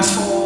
transform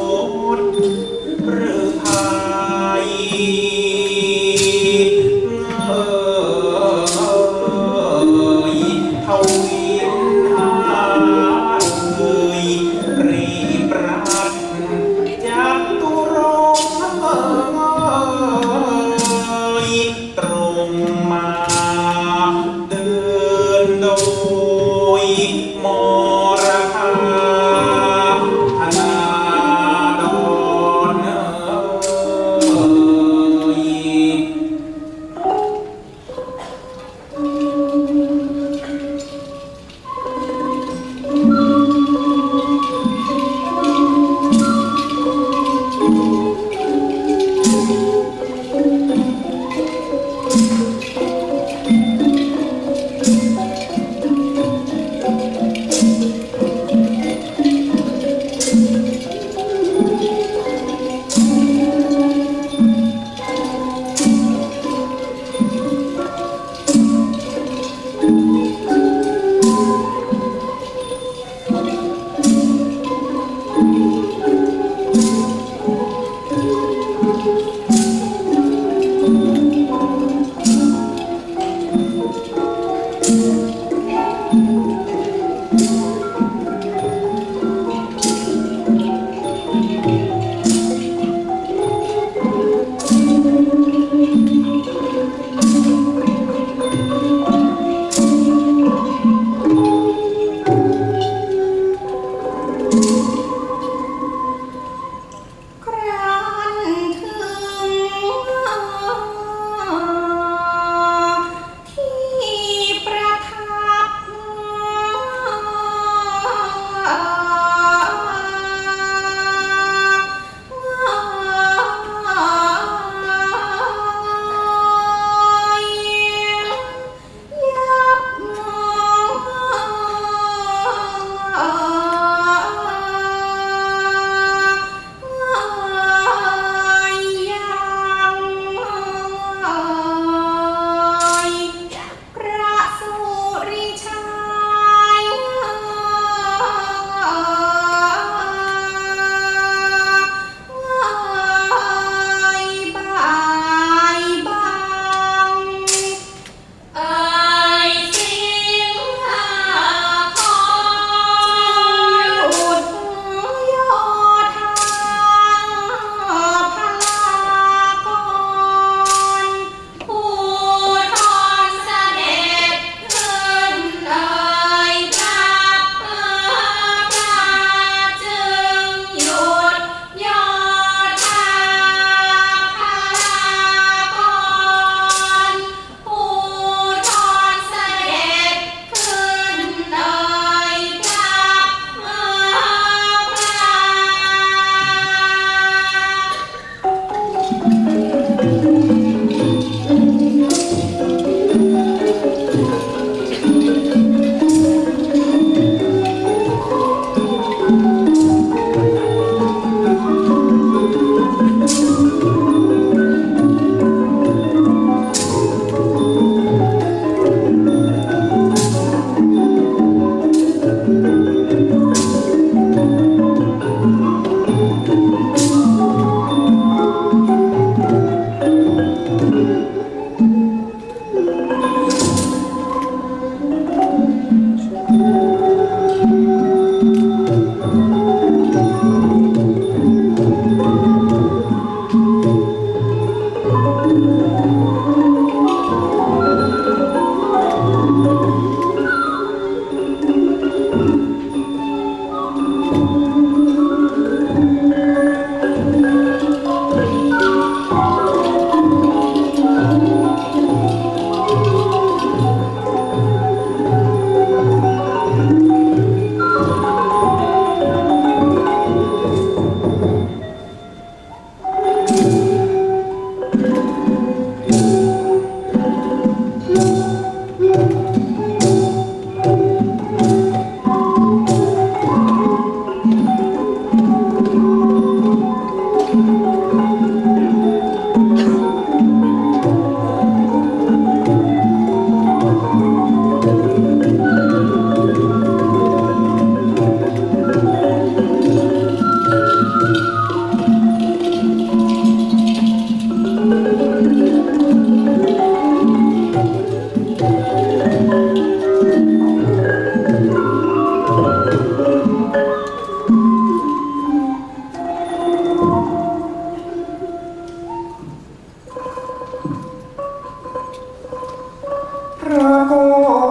đưa cô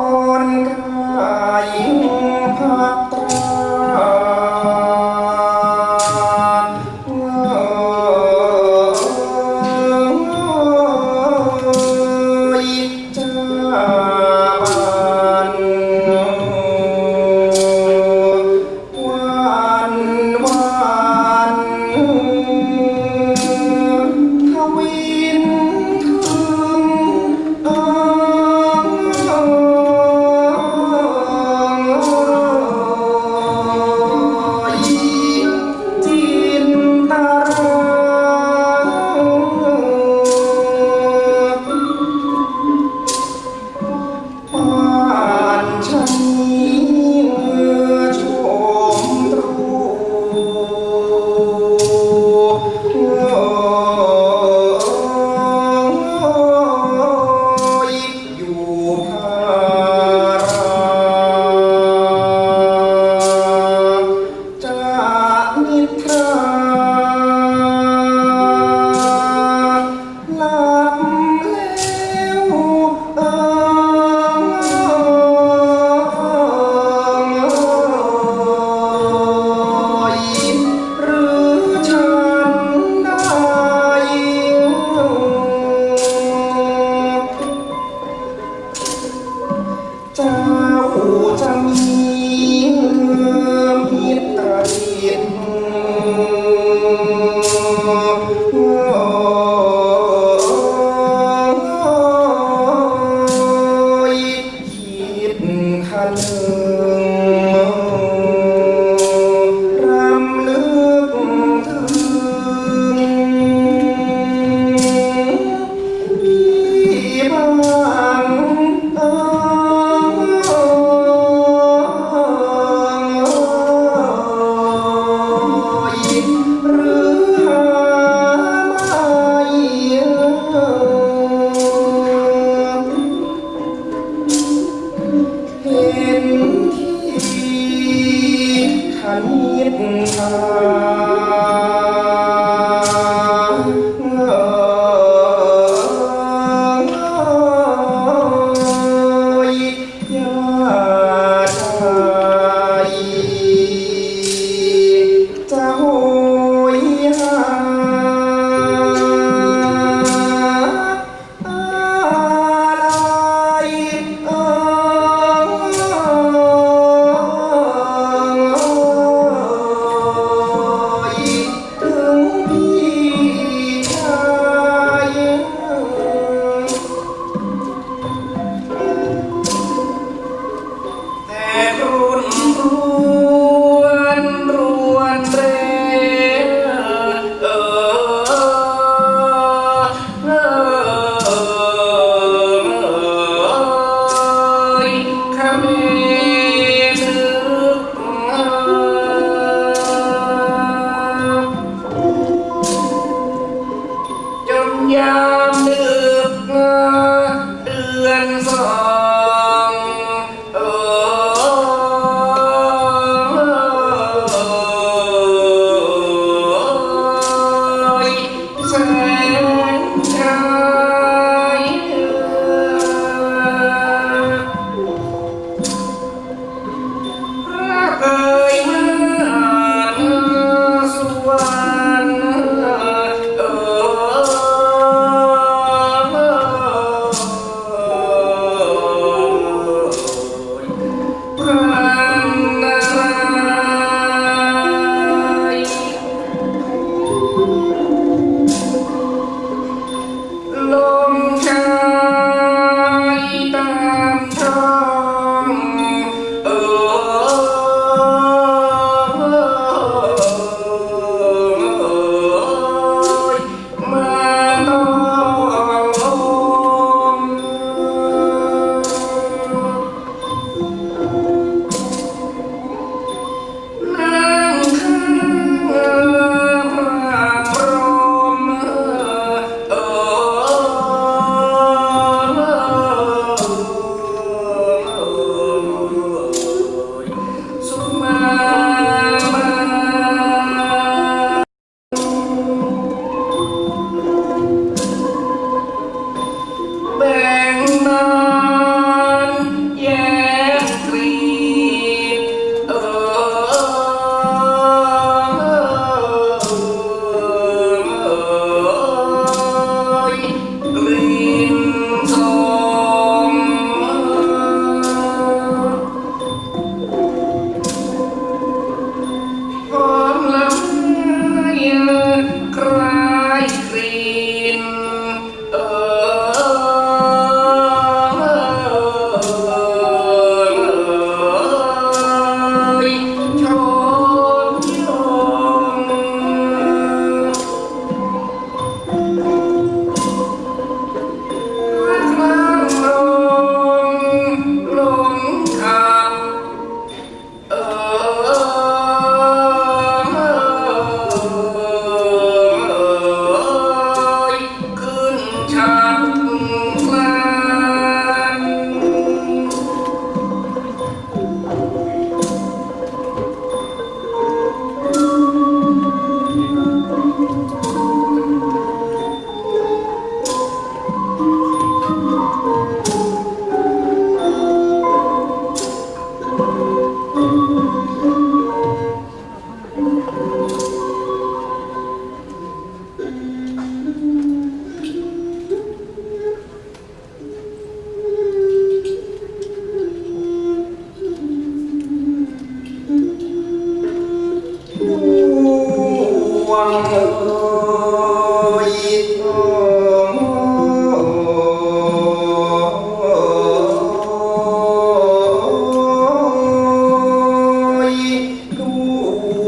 Cha hồ chăm trăng hiến ta hiến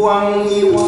光望一望。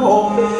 home.